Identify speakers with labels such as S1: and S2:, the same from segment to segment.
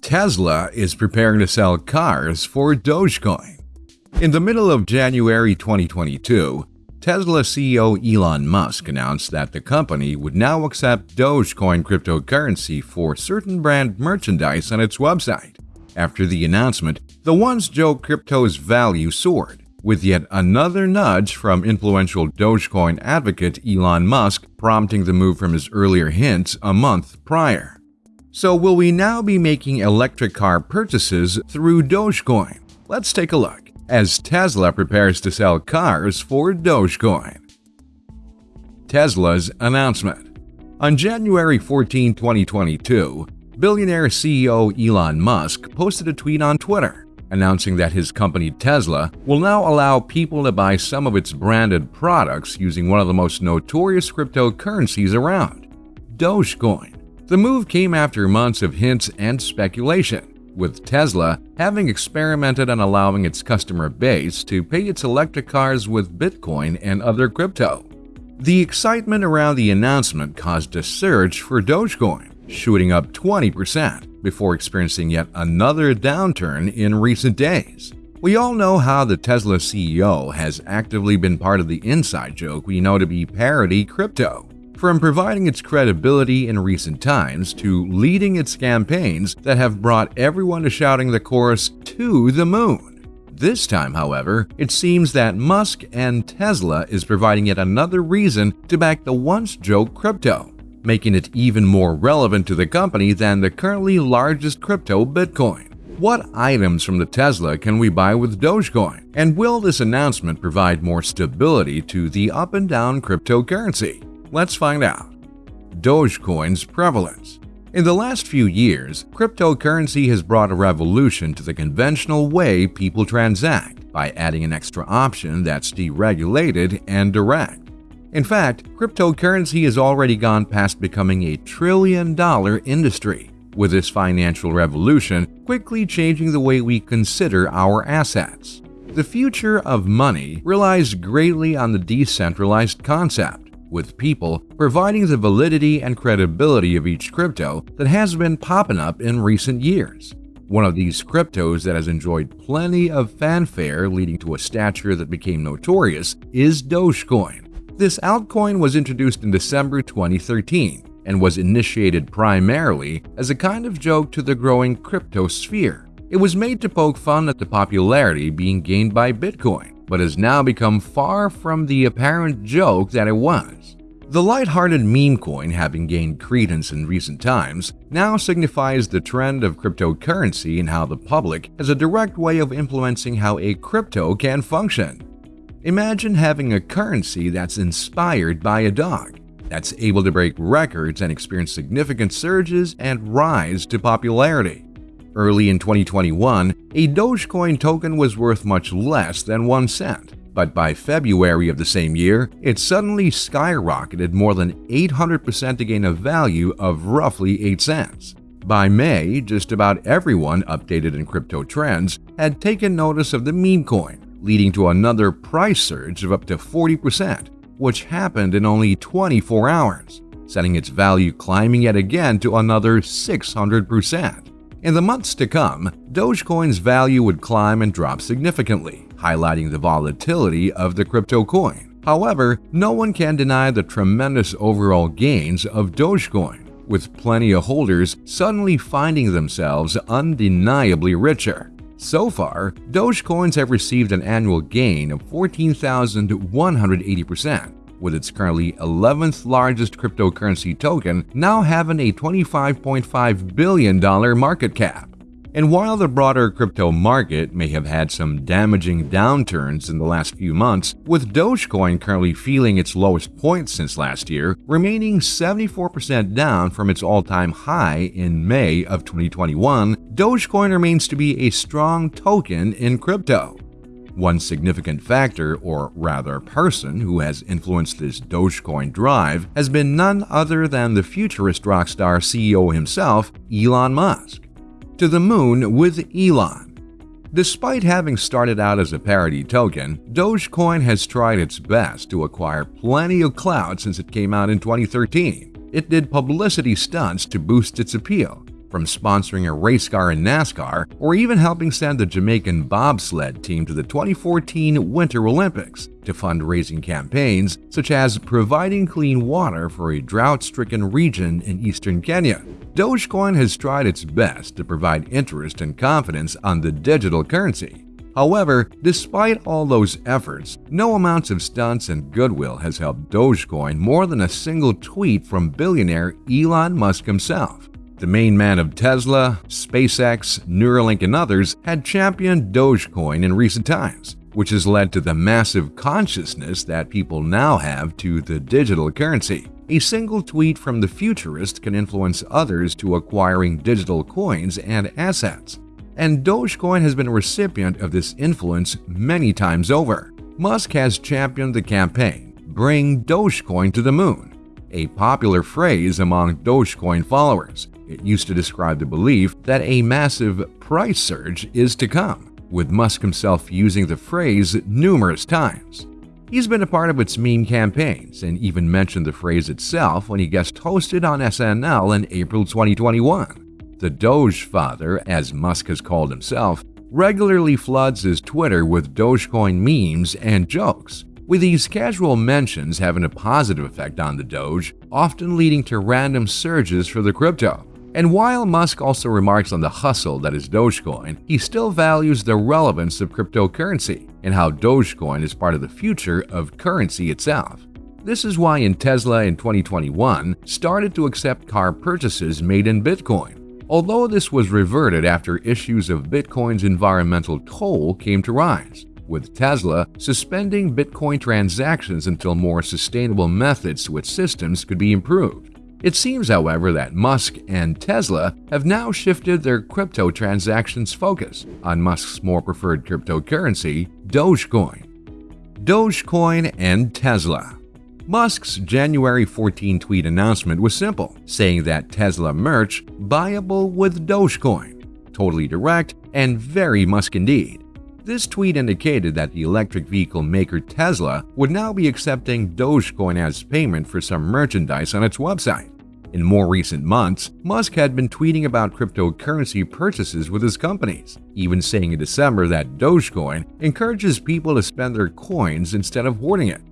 S1: Tesla is preparing to sell cars for Dogecoin. In the middle of January 2022, Tesla CEO Elon Musk announced that the company would now accept Dogecoin cryptocurrency for certain brand merchandise on its website. After the announcement, the once joke crypto's value soared, with yet another nudge from influential Dogecoin advocate Elon Musk prompting the move from his earlier hints a month prior. So will we now be making electric car purchases through Dogecoin? Let's take a look as Tesla prepares to sell cars for Dogecoin. Tesla's announcement On January 14, 2022, billionaire CEO Elon Musk posted a tweet on Twitter announcing that his company Tesla will now allow people to buy some of its branded products using one of the most notorious cryptocurrencies around, Dogecoin. The move came after months of hints and speculation, with Tesla having experimented on allowing its customer base to pay its electric cars with Bitcoin and other crypto. The excitement around the announcement caused a surge for Dogecoin, shooting up 20% before experiencing yet another downturn in recent days. We all know how the Tesla CEO has actively been part of the inside joke we know to be parody crypto from providing its credibility in recent times to leading its campaigns that have brought everyone to shouting the chorus to the moon. This time, however, it seems that Musk and Tesla is providing yet another reason to back the once joke crypto, making it even more relevant to the company than the currently largest crypto Bitcoin. What items from the Tesla can we buy with Dogecoin? And will this announcement provide more stability to the up and down cryptocurrency? Let's find out. Dogecoin's prevalence. In the last few years, cryptocurrency has brought a revolution to the conventional way people transact by adding an extra option that's deregulated and direct. In fact, cryptocurrency has already gone past becoming a trillion dollar industry, with this financial revolution quickly changing the way we consider our assets. The future of money relies greatly on the decentralized concept with people providing the validity and credibility of each crypto that has been popping up in recent years. One of these cryptos that has enjoyed plenty of fanfare leading to a stature that became notorious is Dogecoin. This altcoin was introduced in December 2013 and was initiated primarily as a kind of joke to the growing crypto sphere. It was made to poke fun at the popularity being gained by Bitcoin but has now become far from the apparent joke that it was. The light-hearted meme coin having gained credence in recent times now signifies the trend of cryptocurrency and how the public has a direct way of influencing how a crypto can function. Imagine having a currency that's inspired by a dog, that's able to break records and experience significant surges and rise to popularity. Early in 2021, a Dogecoin token was worth much less than 1 cent, but by February of the same year, it suddenly skyrocketed more than 800% to gain a value of roughly 8 cents. By May, just about everyone updated in crypto trends had taken notice of the meme coin, leading to another price surge of up to 40%, which happened in only 24 hours, setting its value climbing yet again to another 600%. In the months to come, Dogecoin's value would climb and drop significantly, highlighting the volatility of the crypto coin. However, no one can deny the tremendous overall gains of Dogecoin, with plenty of holders suddenly finding themselves undeniably richer. So far, Dogecoins have received an annual gain of 14,180%, with its currently 11th largest cryptocurrency token now having a $25.5 billion market cap. And while the broader crypto market may have had some damaging downturns in the last few months, with Dogecoin currently feeling its lowest point since last year, remaining 74% down from its all-time high in May of 2021, Dogecoin remains to be a strong token in crypto. One significant factor, or rather person, who has influenced this Dogecoin drive has been none other than the futurist rockstar CEO himself, Elon Musk. To the moon with Elon. Despite having started out as a parody token, Dogecoin has tried its best to acquire plenty of clout since it came out in 2013. It did publicity stunts to boost its appeal, from sponsoring a race car in NASCAR or even helping send the Jamaican bobsled team to the 2014 Winter Olympics to fundraising campaigns such as providing clean water for a drought-stricken region in eastern Kenya. Dogecoin has tried its best to provide interest and confidence on the digital currency. However, despite all those efforts, no amounts of stunts and goodwill has helped Dogecoin more than a single tweet from billionaire Elon Musk himself. The main man of Tesla, SpaceX, Neuralink, and others had championed Dogecoin in recent times, which has led to the massive consciousness that people now have to the digital currency. A single tweet from the futurist can influence others to acquiring digital coins and assets. And Dogecoin has been a recipient of this influence many times over. Musk has championed the campaign, Bring Dogecoin to the Moon, a popular phrase among Dogecoin followers. It used to describe the belief that a massive price surge is to come, with Musk himself using the phrase numerous times. He's been a part of its meme campaigns and even mentioned the phrase itself when he guest hosted on SNL in April 2021. The Doge Father, as Musk has called himself, regularly floods his Twitter with Dogecoin memes and jokes, with these casual mentions having a positive effect on the Doge, often leading to random surges for the crypto. And while Musk also remarks on the hustle that is Dogecoin, he still values the relevance of cryptocurrency and how Dogecoin is part of the future of currency itself. This is why in Tesla in 2021 started to accept car purchases made in Bitcoin, although this was reverted after issues of Bitcoin's environmental toll came to rise, with Tesla suspending Bitcoin transactions until more sustainable methods to its systems could be improved. It seems, however, that Musk and Tesla have now shifted their crypto transactions focus on Musk's more preferred cryptocurrency, Dogecoin. Dogecoin and Tesla Musk's January 14 tweet announcement was simple, saying that Tesla merch buyable with Dogecoin. Totally direct and very Musk indeed. This tweet indicated that the electric vehicle maker Tesla would now be accepting Dogecoin as payment for some merchandise on its website. In more recent months, Musk had been tweeting about cryptocurrency purchases with his companies, even saying in December that Dogecoin encourages people to spend their coins instead of hoarding it.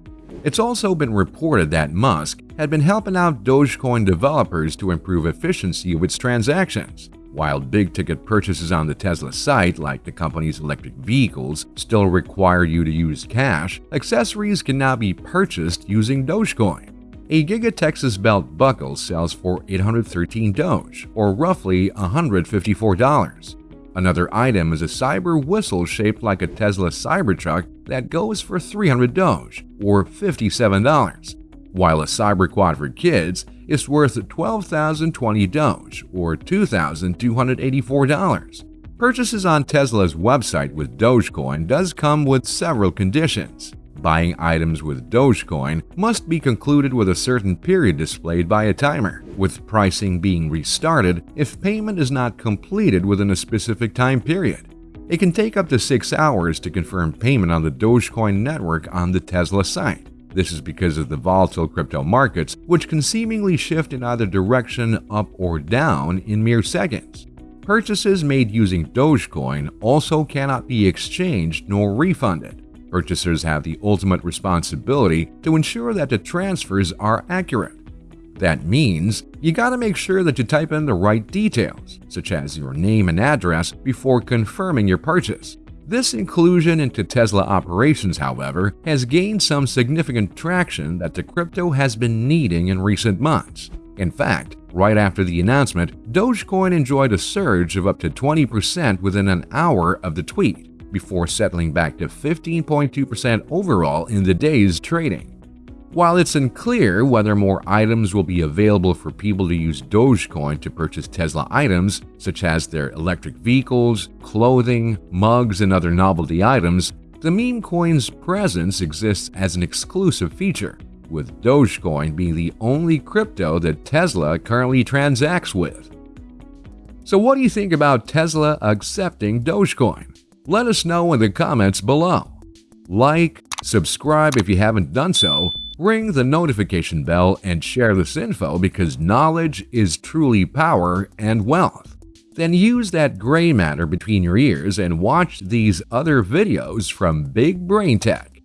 S1: It's also been reported that Musk had been helping out Dogecoin developers to improve efficiency of its transactions, while big-ticket purchases on the Tesla site, like the company's electric vehicles, still require you to use cash, accessories can now be purchased using Dogecoin. A Giga Texas belt buckle sells for 813 Doge, or roughly $154. Another item is a cyber whistle shaped like a Tesla Cybertruck that goes for 300 Doge, or $57, while a Cyber Quad for kids is worth 12,020 Doge or $2,284. Purchases on Tesla's website with Dogecoin does come with several conditions. Buying items with Dogecoin must be concluded with a certain period displayed by a timer, with pricing being restarted if payment is not completed within a specific time period. It can take up to 6 hours to confirm payment on the Dogecoin network on the Tesla site. This is because of the volatile crypto markets, which can seemingly shift in either direction up or down in mere seconds. Purchases made using Dogecoin also cannot be exchanged nor refunded. Purchasers have the ultimate responsibility to ensure that the transfers are accurate. That means you gotta make sure that you type in the right details, such as your name and address, before confirming your purchase. This inclusion into Tesla operations, however, has gained some significant traction that the crypto has been needing in recent months. In fact, right after the announcement, Dogecoin enjoyed a surge of up to 20% within an hour of the tweet, before settling back to 15.2% overall in the day's trading. While it's unclear whether more items will be available for people to use Dogecoin to purchase Tesla items, such as their electric vehicles, clothing, mugs, and other novelty items, the meme coin's presence exists as an exclusive feature, with Dogecoin being the only crypto that Tesla currently transacts with. So what do you think about Tesla accepting Dogecoin? Let us know in the comments below. Like, subscribe if you haven't done so, Ring the notification bell and share this info because knowledge is truly power and wealth. Then use that gray matter between your ears and watch these other videos from Big Brain Tech.